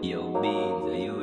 Yo, beans, are you?